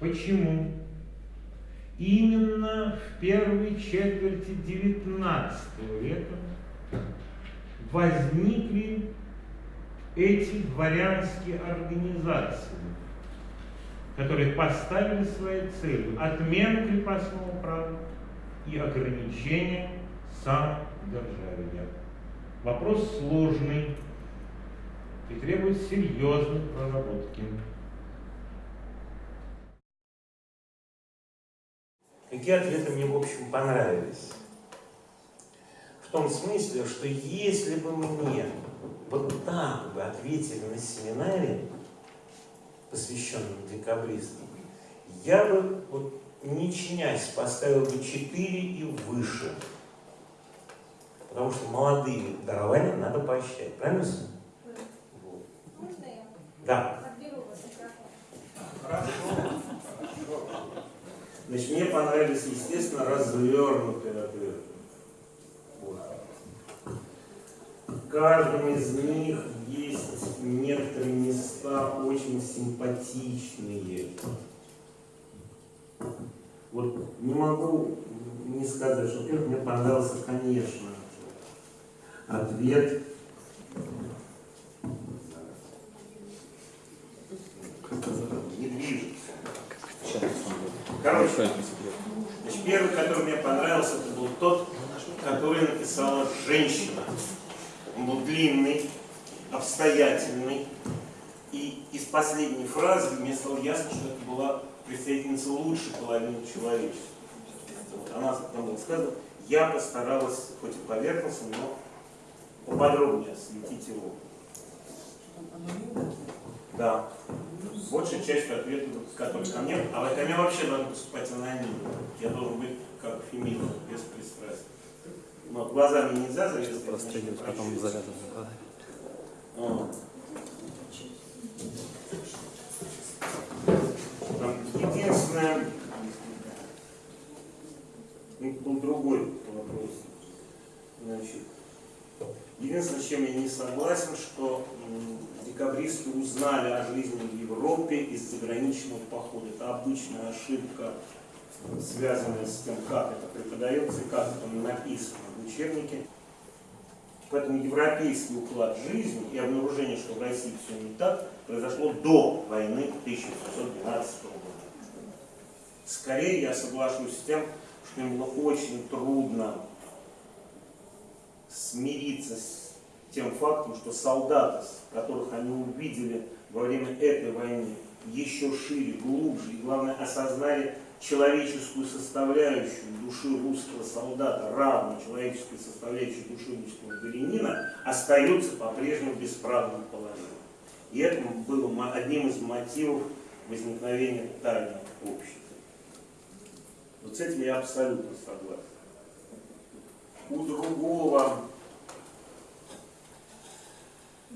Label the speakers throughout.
Speaker 1: почему именно в первой четверти XIX века возникли эти дворянские организации, которые поставили своей целью отмену крепостного права и ограничение самодержавия. Вопрос сложный и требует серьезной проработки. Какие ответы мне, в общем, понравились? В том смысле, что если бы мне вот так бы ответили на семинаре, посвященном декабристам, я бы, вот, не чинясь, поставил бы 4 и выше. Потому что молодые дарования надо поощрять. Правильно?
Speaker 2: Вот. Можно я?
Speaker 1: Да.
Speaker 2: Отберу вас
Speaker 1: Хорошо. Значит, мне понравились, естественно, развернутые ответы. Вот. В из них есть некоторые места очень симпатичные. Вот не могу не сказать, что, во-первых, мне понравился, конечно, ответ не движется. Короче, значит, первый, который мне понравился, это был тот, который написала женщина. Он был длинный, обстоятельный. И из последней фразы мне стало ясно, что это была представительница лучшей половины человечества. Вот. Она там было сказано, я постаралась, хоть и поверхностно, но поподробнее осветить его. Да. Большая часть ответов, которые ко мне, а ко мне вообще надо поступать анонимно. Я должен быть как феминин, без пристрастия. Но глазами нельзя завязывать.
Speaker 3: Прострелить, потом завязывать.
Speaker 1: Единственное, ну, был другой вопрос. Значит, единственное, с чем я не согласен, что декабристы узнали о жизни Европе из заграничного похода. Это обычная ошибка, связанная с тем, как это преподается как это написано в учебнике. Поэтому европейский уклад жизни и обнаружение, что в России все не так, произошло до войны 1812 года. Скорее я соглашусь с тем, что им было очень трудно смириться с тем фактом, что солдаты, которых они увидели во время этой войны, еще шире, глубже и, главное, осознали человеческую составляющую души русского солдата, равно человеческой составляющей души русского дворянина, остаются по-прежнему в бесправном положении. И это было одним из мотивов возникновения тайного общества. Вот с этим я абсолютно согласен. У другого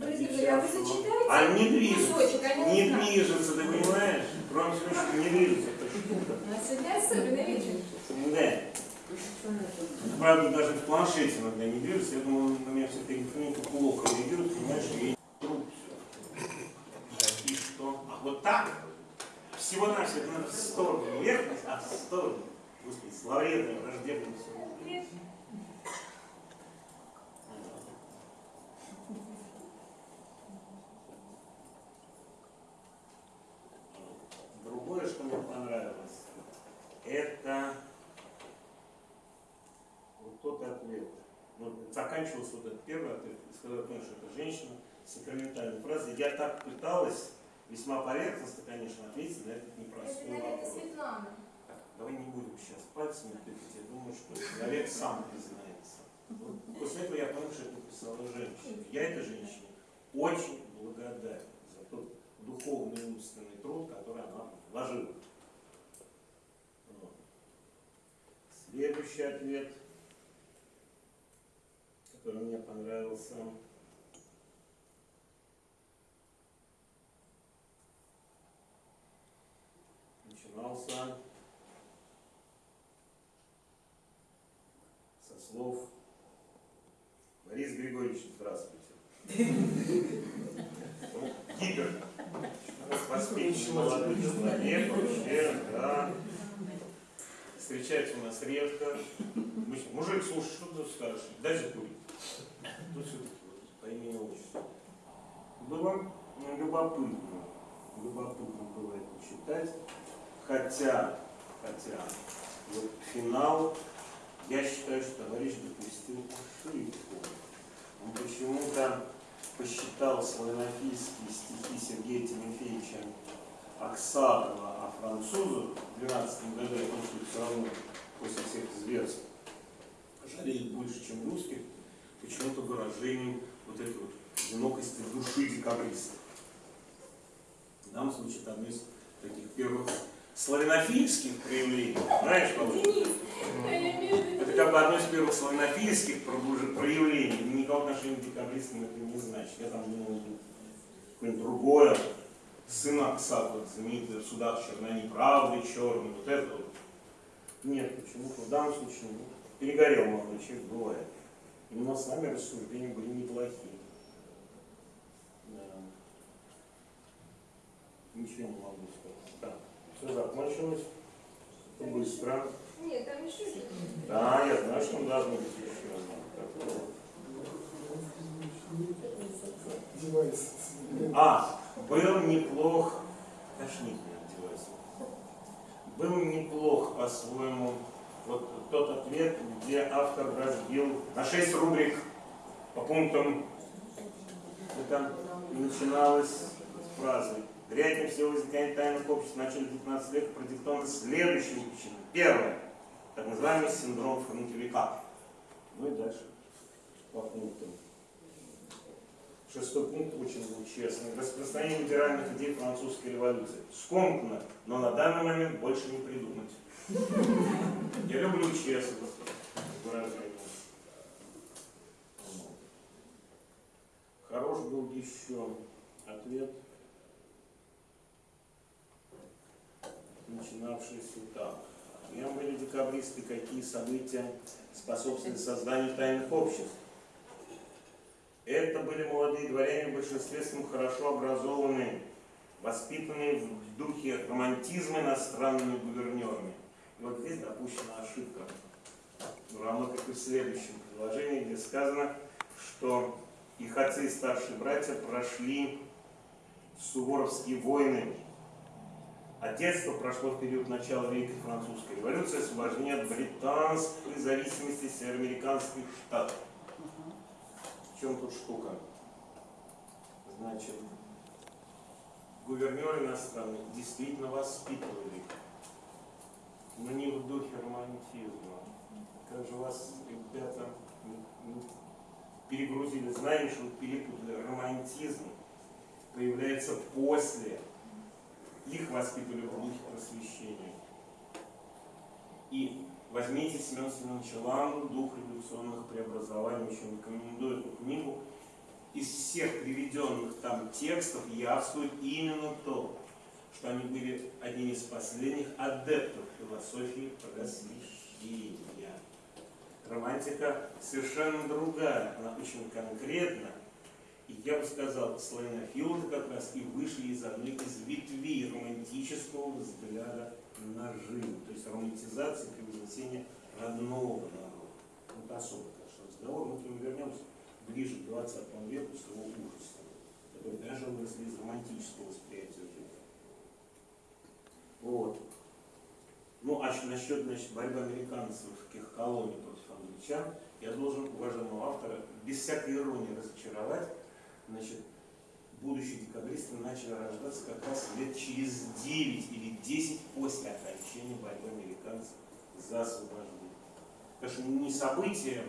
Speaker 2: А вы зачитаете?
Speaker 1: а не движется,
Speaker 2: кусочек, а
Speaker 1: не движется, ты понимаешь? Кроме всего, что не движется штука.
Speaker 2: А сегодня особенно вечер.
Speaker 1: Да. Правда, даже в планшете иногда не движется. Я думаю, на меня все-таки электроника плохо реагирует, понимаешь, что я труп все. И что? А вот так? Всего на все, это надо в сторону, вверх, а в сторону. Господи, славредное, враждебное все. Другое, что мне понравилось, это вот тот ответ. Вот заканчивался вот этот первый сказал, что это женщина с сакраментальной фразой. Я так пыталась, весьма поверхностно, конечно, ответить на этот
Speaker 2: Это,
Speaker 1: непростой
Speaker 2: наверное,
Speaker 1: вопрос.
Speaker 2: Светлана.
Speaker 1: Так, давай не будем сейчас пальцами тыкать, я думаю, что человек сам признается. Вот После этого я понял, что это написала женщина. Я этой женщине очень благодарен за тот духовный и умственный труд, который она вложила. Вот. Следующий ответ, который мне понравился. Начинался со слов Борис Григорьевич, здравствуйте. Ну, Гипер. воспитанный молодой человек вообще, да. Встречается у нас редко. Мужик, слушай, что ты скажешь? Дай закурить. Ну, все-таки по имени отчеству. Было любопытно. Любопытно было это читать. Хотя, хотя, вот финал, я считаю, что товарищ допустил ошибку. Он почему-то посчитал славянофильские стихи Сергея Тимофеевича Аксакова о французах в 12 году, о том, что все равно после всех зверств жалеет больше, чем русских, почему-то выражением вот этой вот одинокости души декабристов. В данном случае это одно из таких первых славянофильских проявлений. Знаешь, Павел? Это как бы одно из первых славянофильских проявлений. Никакого отношения к декабристам это не значит. Я там думал, какое-нибудь другое. Сын Аксак, вот, знаменитый в судах черна неправды, черный, вот это вот. Нет, почему-то в данном случае ну, перегорел молодой человек, бывает. Именно с нами рассуждения были неплохие. Да. Ничего не могу сказать. Все закончилось. Быстро.
Speaker 2: Нет, там еще есть.
Speaker 1: Да, я знаю, что он должен быть еще. А, был неплох, тошнит. Был неплох по-своему вот тот ответ, где автор разбил на 6 рубрик по пунктам. Это начиналось с фразы. Вероятнее всего возникновение тайных обществ в начале 19 века продиктовано следующими причинами. Первое. Так называемый синдром фронтовика. Ну и дальше по пунктам. Шестой пункт очень был честный. Распространение либеральных идей французской революции. Скомкно, но на данный момент больше не придумать. Я люблю честность. Хорош был еще ответ, начинавшийся так. Кем были декабристы, какие события способствовали созданию тайных обществ? Это были молодые дворяне, в большинстве своем хорошо образованные, воспитанные в духе романтизма иностранными гувернерами. И вот здесь допущена ошибка, равно как и в следующем предложении, где сказано, что их отцы и старшие братья прошли суворовские войны, а детство прошло в период начала Великой Французской революции, освобождения от британской зависимости североамериканских штатов. В чем тут штука? Значит, гувернеры иностранные действительно воспитывали но не в духе романтизма. Как же вас, ребята, перегрузили, знаем, что перепутали. Романтизм появляется после. Их воспитывали в духе просвещения. И возьмите Семен Семеновича Ланду «Дух революционных преобразований», очень рекомендую эту книгу. Из всех приведенных там текстов явствует именно то, что они были одними из последних адептов философии просвещения. Романтика совершенно другая, она очень конкретна. И я бы сказал, славянофилы как раз и вышли из одной из ветвей романтического взгляда на жизнь. То есть романтизация превознесения родного народа. Вот особо, конечно, разговор, мы к нему вернемся ближе к 20 веку с его ужасом, который даже выросли из романтического восприятия жизни. Вот. Ну, а насчет значит, борьбы американцев колоний против англичан, я должен уважаемого автора без всякой иронии разочаровать. Значит, будущие декабристы начали рождаться как раз лет через 9 или 10 после окончания борьбы американцев за освобождение. Потому что не события,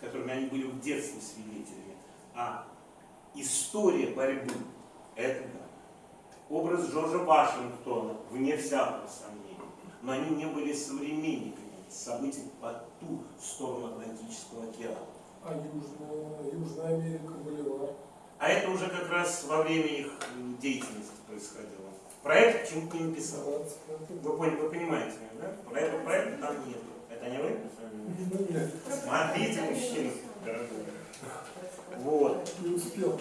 Speaker 1: которыми они были в детстве свидетелями, а история борьбы. Это да образ Джорджа Вашингтона, вне всякого сомнения. Но они не были современниками событий по ту сторону Атлантического океана.
Speaker 3: А Южная, Южная Америка, Боливар?
Speaker 1: А это уже как раз во время их деятельности происходило. Проект почему-то не написал. Вы, поняли, вы понимаете, да? Проекта, проекта там нет. Это не вы? Смотрите, мужчина. Вот.
Speaker 3: Не успел.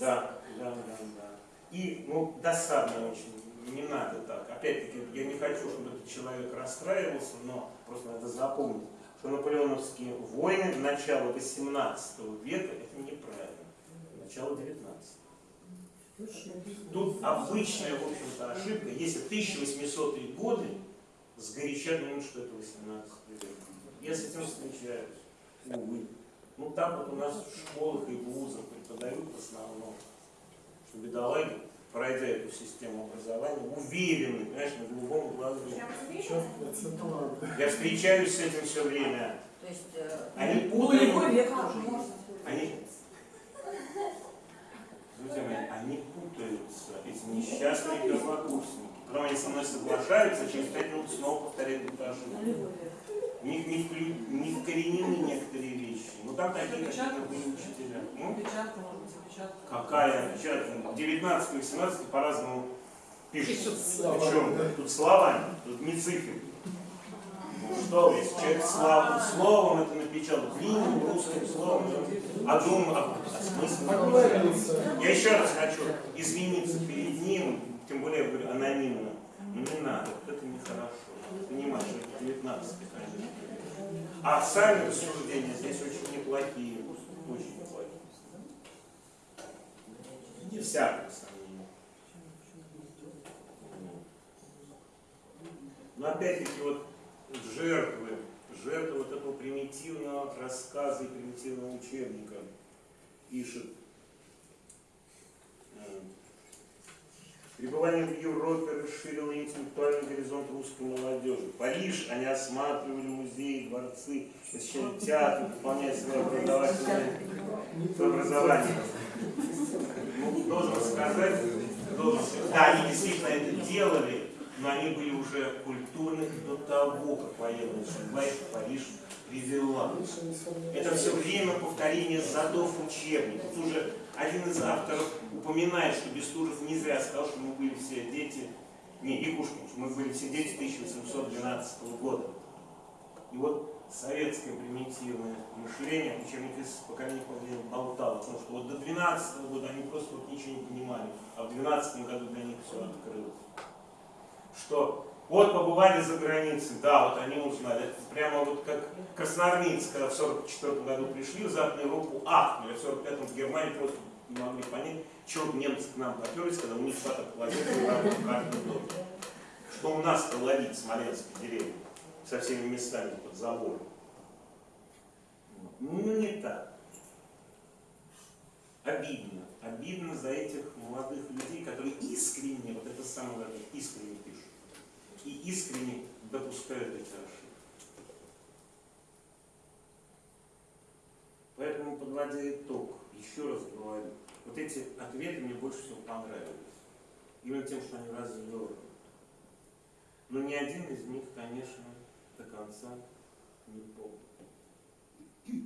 Speaker 1: Да, да, да, да. И, ну, досадно очень, не надо так. Опять-таки, я не хочу, чтобы этот человек расстраивался, но просто надо запомнить, что наполеоновские войны начала 18 века – это неправильно. Начало 19 Тут обычная, в общем-то, ошибка. Если 1800-е годы сгоряча думают, что это 18 век. Я с этим встречаюсь, увы. Ну так вот у нас в школах и вузах преподают в основном, что бедолаги, пройдя эту систему образования, уверены, понимаешь, на голубом глазу. Я встречаюсь с этим все время.
Speaker 4: То есть, э,
Speaker 1: Они
Speaker 4: нулевой
Speaker 1: путают,
Speaker 4: есть.
Speaker 1: они, друзья мои, они путаются, эти несчастные первокурсники. Потом они со мной соглашаются, а через пять минут снова повторяют эту ошибку. У них не, вклю- не вкоренены некоторые вещи. Ну там такие какие-то были учителя. Ну,
Speaker 4: Опечатка, может быть, опечатка.
Speaker 1: какая опечатка? 19 и 18 по-разному пишут. Причем тут словами, тут не цифры. Ну что, вы, человек слав- словом это напечатал, длинным русским словом, а думаю, а, смысл?
Speaker 3: Оговорился.
Speaker 1: Я еще раз хочу извиниться перед ним, тем более я говорю анонимно. Но не надо, вот это нехорошо. Понимаешь, это 19 конечно. А сами рассуждения здесь очень неплохие. Очень неплохие. Не всякого сомнения. Но опять-таки вот жертвы, жертвы вот этого примитивного рассказа и примитивного учебника пишет э, Пребывание в Европе расширило интеллектуальный горизонт русской молодежи. Париж, они осматривали музеи, дворцы, посещали театры, выполняя свое образовательное образование. Ну, должен сказать, должен сказать, да, они действительно это делали, но они были уже культурны до того, как военная судьба их в Париж привела. Это все время повторение задов учебников. Тут уже один из авторов упоминает, что Бестужев не зря сказал, что мы были все дети, не, Якушкин, что мы были все дети 1812 года. И вот советское примитивное мышление, учебник из поколения в поколение болтало, потому что вот до 12 года они просто вот ничего не понимали, а в 12 году для них все открылось. Что вот побывали за границей, да, вот они узнали. Это прямо вот как красноармейцы, когда в 44 году пришли в Западную Европу, ахнули, в 45 в Германии просто не могли понять, чего немцы к нам поперлись, когда у них каждом доме. Что у нас-то ловить в Смоленской деревне со всеми местами под забором. Ну, не так. Обидно. Обидно за этих молодых людей, которые искренне, вот это самое главное, искренне. И искренне допускают эти ошибки. Поэтому, подводя итог, еще раз говорю, вот эти ответы мне больше всего понравились. Именно тем, что они развернуты. Но ни один из них, конечно, до конца не помню.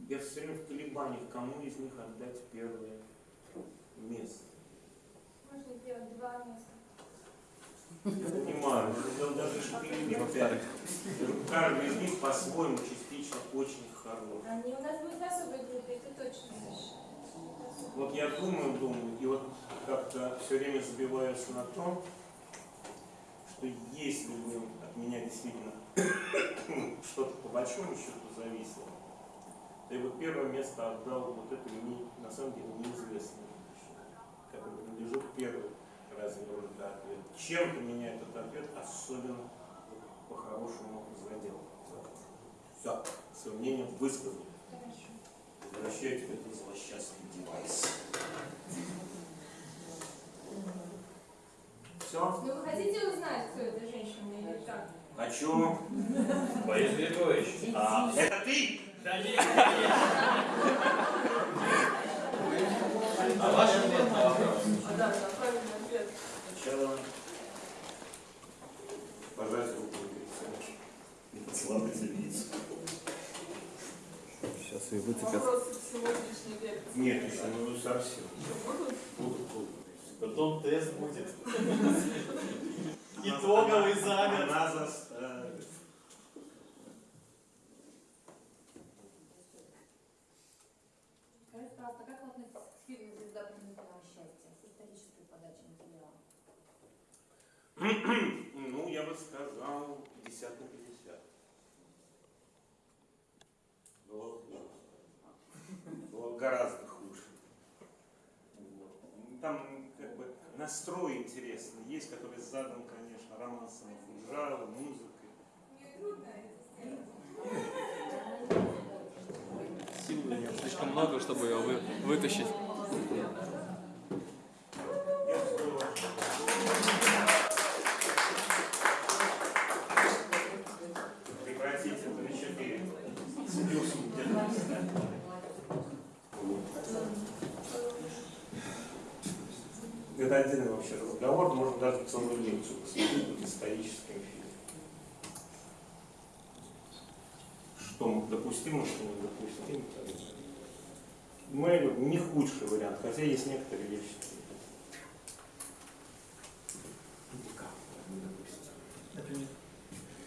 Speaker 1: Я все время в колебаниях, кому из них отдать первое место.
Speaker 2: Можно сделать два места.
Speaker 1: Я понимаю, даже. Каждый из них по-своему частично очень хорош.
Speaker 2: Они у нас будут в особой группе, это точно совершенно.
Speaker 1: Вот я думаю, думаю, и вот как-то все время забиваюсь на том, что если бы от меня действительно что-то по большому счету зависело, то я бы первое место отдал вот этому не, на самом деле неизвестному который принадлежит первой развернутый ответ. Чем-то меня этот ответ особенно по-хорошему задел. Все, свое мнение высказал.
Speaker 2: Хорошо.
Speaker 1: Возвращайте этот злосчастный девайс. Все?
Speaker 2: Ну вы хотите узнать, кто эта женщина или как?
Speaker 1: Хочу.
Speaker 5: Борис Григорьевич.
Speaker 1: А, это ты?
Speaker 5: Да нет, нет. А ваш ответ на вопрос?
Speaker 1: Сначала пожать руку. И поцеловать лицо.
Speaker 6: Сейчас ее.
Speaker 4: Вопросы сегодняшней лекции.
Speaker 1: Нет, еще не совсем.
Speaker 4: Будут?
Speaker 1: Будут, будут.
Speaker 5: Потом тест будет. Итоговый
Speaker 1: она-
Speaker 5: за год.
Speaker 1: Она заставит.
Speaker 7: Скажите, пожалуйста, как вы относитесь к фильму «Звезда пленительного счастья» с исторической подачей материала?
Speaker 1: Ну, я бы сказал 50 на 50. Было хуже. Было гораздо хуже. Вот. Ну, Там как бы настрой интересный есть, который задан, конечно, романсом Фунжала, музыкой.
Speaker 2: Мне трудно
Speaker 6: слишком много, чтобы ее вы- вытащить.
Speaker 1: Я здорово. Прекратите это вечернее. Слился где-то. Это отдельный вообще разговор, можно даже целую лекцию посвятить вот историческим фильмам. Что допустимо, что недопустимо. Ну, я говорю, не худший вариант, хотя есть некоторые вещи. Никак недопустимо.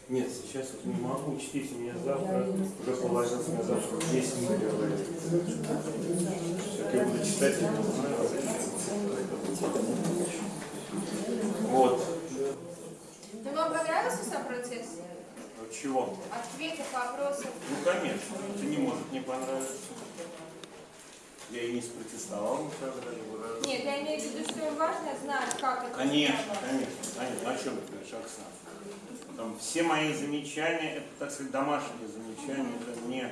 Speaker 1: Нет, сейчас вот не могу, учтите меня завтра, уже положился на завтра 10 минут говорит. Я буду читать, я не знаю, а зачем. Вот.
Speaker 2: Да вам понравился сам процесс?
Speaker 1: Вот Чего?
Speaker 2: Ответы, вопросы.
Speaker 1: Ну, конечно, это не может не понравиться. Я и не спротестовал никогда, не выражал.
Speaker 2: Нет, я имею в виду, что важно знать, как это
Speaker 1: Конечно, конечно, конечно. О чем ты говоришь, Оксана? Там все мои замечания, это, так сказать, домашние замечания, это не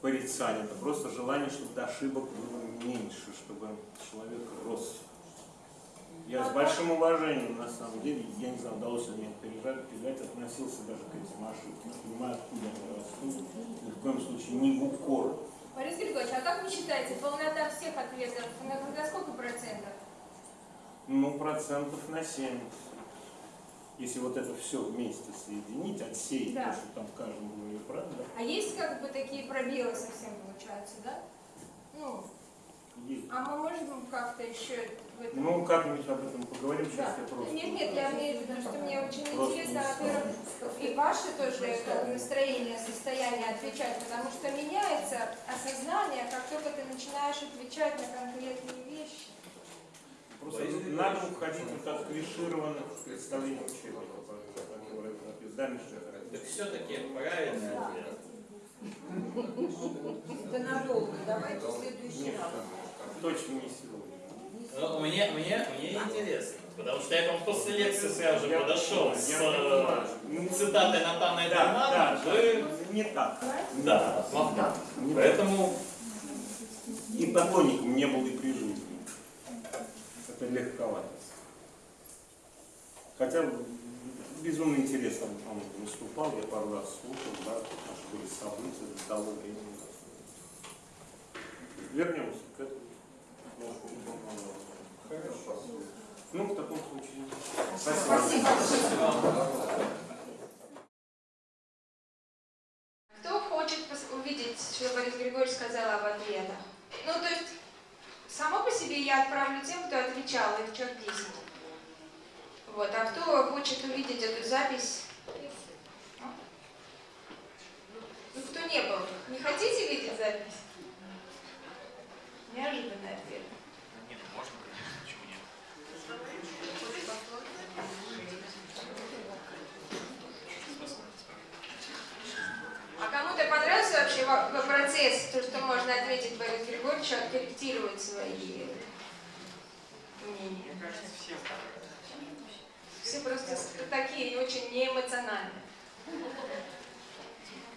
Speaker 1: порицание, это просто желание, чтобы ошибок было меньше, чтобы человек рос. Я с большим уважением, на самом деле, я не знаю, удалось ли мне пережать, передать, относился даже к этим ошибкам. Понимаю, откуда они растут, ни в коем случае не в укор.
Speaker 2: Борис Григорьевич, а как вы считаете, полнота всех ответов на, сколько процентов?
Speaker 1: Ну, процентов на 70. Если вот это все вместе соединить, отсеять
Speaker 2: Да.
Speaker 1: то, что там в каждом говорили правда,
Speaker 2: А есть как бы такие пробелы совсем получаются, да? Ну,
Speaker 1: есть.
Speaker 2: а мы можем как-то еще в этом...
Speaker 1: Ну, как-нибудь об этом поговорим, сейчас
Speaker 2: Да.
Speaker 1: я просто...
Speaker 2: Нет, нет, я имею в виду, что мне очень
Speaker 1: Просто
Speaker 2: интересно, во-первых, и ваше тоже настроение, состояние отвечать, потому что меняется осознание, как только ты начинаешь отвечать на конкретные вещи.
Speaker 1: Просто надо уходить вот от клишированных представлений учебника, которые написаны. Да, Миша?
Speaker 5: Так все-таки правильный ответ.
Speaker 4: Это надолго. Давайте в следующий раз.
Speaker 1: Точно не сегодня.
Speaker 5: Ну, мне, мне, мне интересно, потому что я к вам после лекции сразу же подошел с э.
Speaker 1: Ну,
Speaker 5: цитатой Натана
Speaker 1: Да, да,
Speaker 5: Эдельмана. Вы...
Speaker 1: не так.
Speaker 5: Да.
Speaker 1: Не
Speaker 5: Поэтому
Speaker 1: И поклонником не был и при жизни. Это легковато. Хотя безумно интересно он выступал, я пару раз слушал, да, наши были события до того времени. Вернемся к этому. Хорошо. Ну, в таком случае. Спасибо.
Speaker 2: Кто хочет увидеть, что Борис Григорьевич сказал об ответах? Ну, то есть, само по себе я отправлю тем, кто отвечал, их человек 10. Вот, а кто хочет увидеть эту запись? Ну, кто не был? Не хотите видеть запись? Неожиданный ответ.
Speaker 6: Нет, можно, конечно, почему нет?
Speaker 2: А кому-то понравился вообще во- во- процесс, то, что можно ответить Борису Григорьевичу, откорректировать свои мнения?
Speaker 6: Мне кажется, всем
Speaker 2: Все просто такие очень неэмоциональные.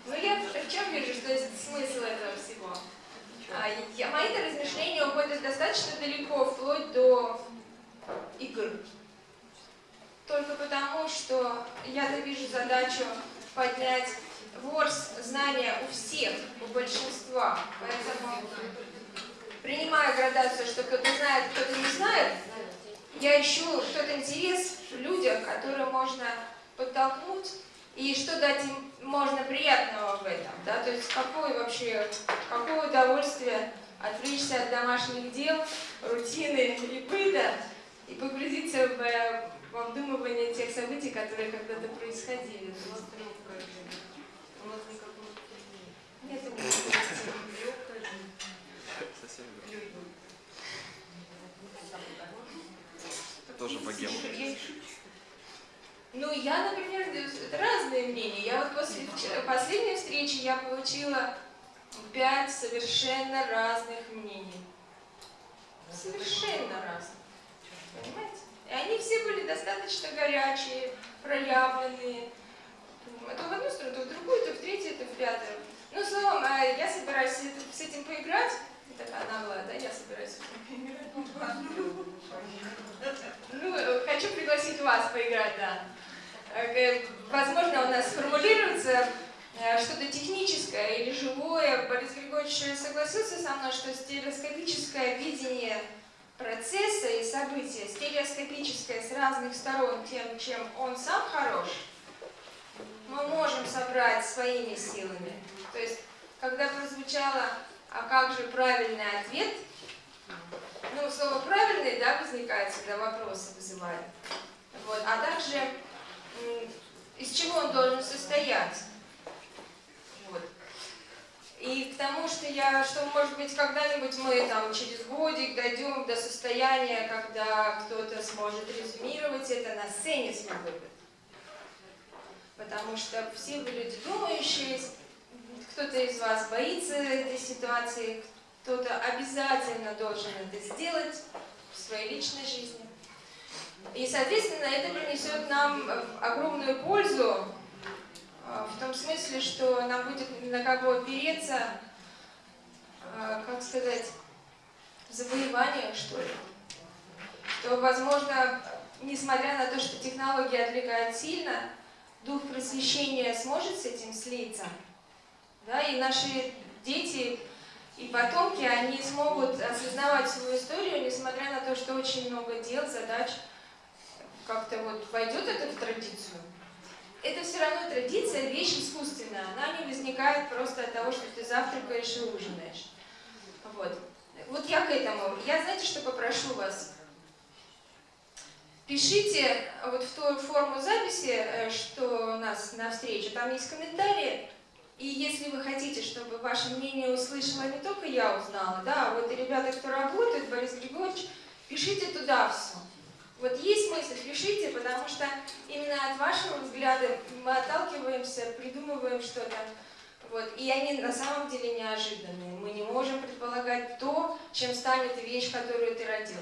Speaker 2: Ну я в в чем вижу, что есть смысл этого всего? А, я, мои размышления уходят достаточно далеко, вплоть до игр. Только потому, что я-то вижу задачу поднять ворс знания у всех, у большинства. Поэтому, принимая градацию, что кто-то знает, кто-то не знает, я ищу тот интерес в людях, который можно подтолкнуть, и что дать им можно приятного в этом, да, то есть какое вообще, какое удовольствие отвлечься от домашних дел, рутины и быта, и погрузиться в, в обдумывание тех событий, которые когда-то происходили. Нет, это не
Speaker 6: Совсем верно. Тоже богема.
Speaker 2: Ну, я, например, разные мнения. Я вот после последней встречи я получила пять совершенно разных мнений. Совершенно разных. Понимаете? И они все были достаточно горячие, проявленные. То в одну сторону, то в другую, то в третью, то в пятую. Ну, словом, а я собираюсь с этим- поиграть. Такая наглая, да, я собираюсь с этим поиграть. Ну, э, хочу пригласить вас поиграть, да. Э, э, Возможно, у нас сформулируется э, что-то техническое или живое. Борис Григорьевич согласился со мной, что стереоскопическое видение процесса и события, стереоскопическое с разных сторон тем, чем он сам хорош, мы можем собрать своими силами. То есть, когда прозвучало «а как же правильный ответ?», ну, слово «правильный», да, возникает, всегда вопросы вызывает. Вот. А также из чего он должен состоять. Вот. И к тому, что я, что может быть когда-нибудь мы там через годик дойдем до состояния, когда кто-то сможет резюмировать это на сцене смогут. Потому что все вы люди думающие, кто-то из вас боится этой ситуации, кто-то обязательно должен это сделать в своей личной жизни. И, соответственно, это принесет нам э, огромную пользу э, в том смысле, что нам будет на кого опереться, э, как сказать, в завоеваниях, что ли. Что, возможно, несмотря на то, что технологии отвлекают сильно, дух просвещения сможет с этим слиться. Да, и наши дети и потомки, они смогут осознавать свою историю, несмотря на то, что очень много дел, задач, как-то вот войдет это в традицию. Это все равно традиция, вещь искусственная. Она не возникает просто от того, что ты завтракаешь и ужинаешь. Вот. Вот я к этому. Я, знаете, что попрошу вас? Пишите вот в ту форму записи, э, что у нас на встрече, там есть комментарии, и если вы хотите, чтобы ваше мнение услышала не только я узнала, да, а вот и ребята, кто работает, Борис Григорьевич, пишите туда все. Вот есть мысль, пишите, потому что именно от вашего взгляда мы отталкиваемся, придумываем что-то. Вот. И они на самом деле неожиданные. Мы не можем предполагать то, чем станет вещь, которую ты родил.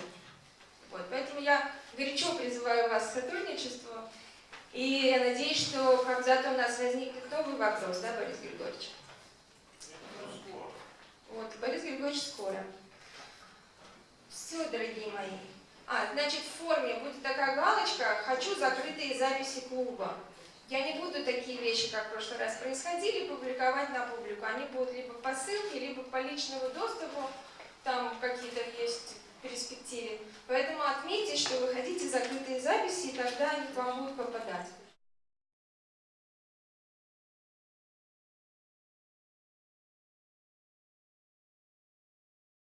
Speaker 2: Вот. Поэтому я горячо призываю вас к сотрудничеству. И я надеюсь, что когда-то у нас возникнет новый вопрос, да, Борис Григорьевич? Вот, Борис Григорьевич скоро. Все, дорогие мои. А, значит, в форме будет такая галочка «Хочу закрытые записи клуба». Я не буду такие вещи, как в прошлый раз происходили, публиковать на публику. Они будут либо по ссылке, либо по личному доступу, там какие-то есть перспективе. Поэтому отметьте, что вы хотите закрытые записи, и тогда они к вам будут попадать.